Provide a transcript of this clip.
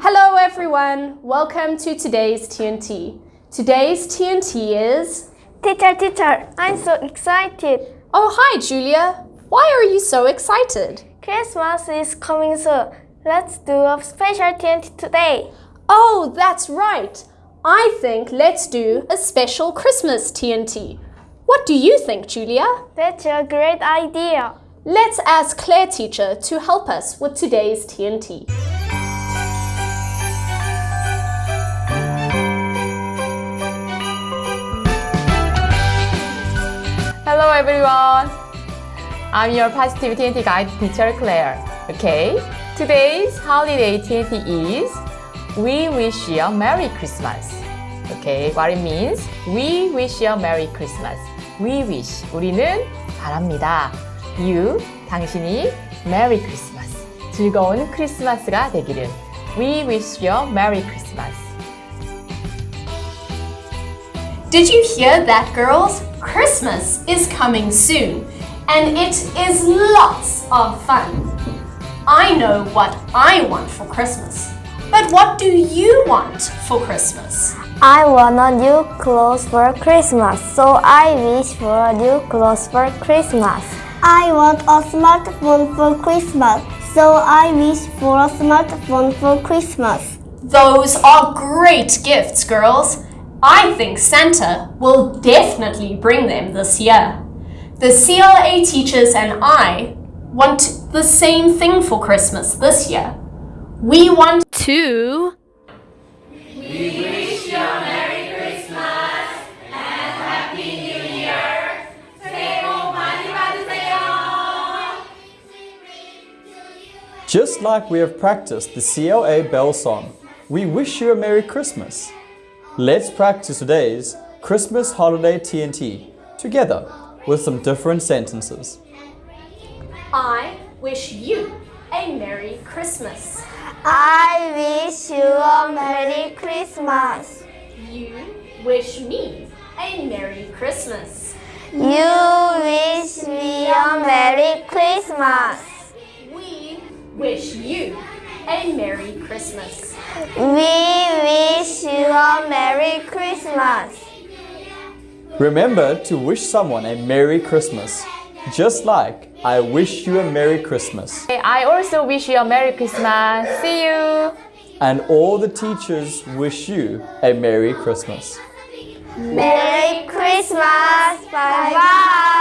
Hello everyone, welcome to today's TNT. Today's TNT is... Teacher, teacher, I'm so excited. Oh hi Julia, why are you so excited? Christmas is coming soon. Let's do a special TNT today. Oh, that's right. I think let's do a special Christmas TNT. What do you think, Julia? That's a great idea. Let's ask Claire teacher to help us with today's TNT. Hello everyone. I'm your positive TNT guide teacher Claire. Okay, today's holiday TNT is We wish you a Merry Christmas. Okay, what it means? We wish you a Merry Christmas. We wish 우리는 바랍니다. You 당신이 Merry Christmas 즐거운 크리스마스가 되기를. We wish you a Merry Christmas. Did you hear that, girls? Christmas is coming soon, and it is lots of fun. I know what I want for Christmas, but what do you want for Christmas? I want a new clothes for Christmas, so I wish for a new clothes for Christmas. I want a smartphone for Christmas, so I wish for a smartphone for Christmas. Those are great gifts, girls. I think Santa will definitely bring them this year. The CLA teachers and I want the same thing for Christmas this year. We want to Just like we have practiced the CLA bell song, we wish you a Merry Christmas. Let's practice today's Christmas holiday TNT together with some different sentences. I wish you a Merry Christmas. I wish you a Merry Christmas. You wish me a Merry Christmas. You wish me a Merry Christmas. We wish you a Merry Christmas. We wish you a Merry Christmas. Remember to wish someone a Merry Christmas, just like I wish you a Merry Christmas. I also wish you a Merry Christmas. See you. And all the teachers wish you a Merry Christmas. Merry Christmas. Bye bye.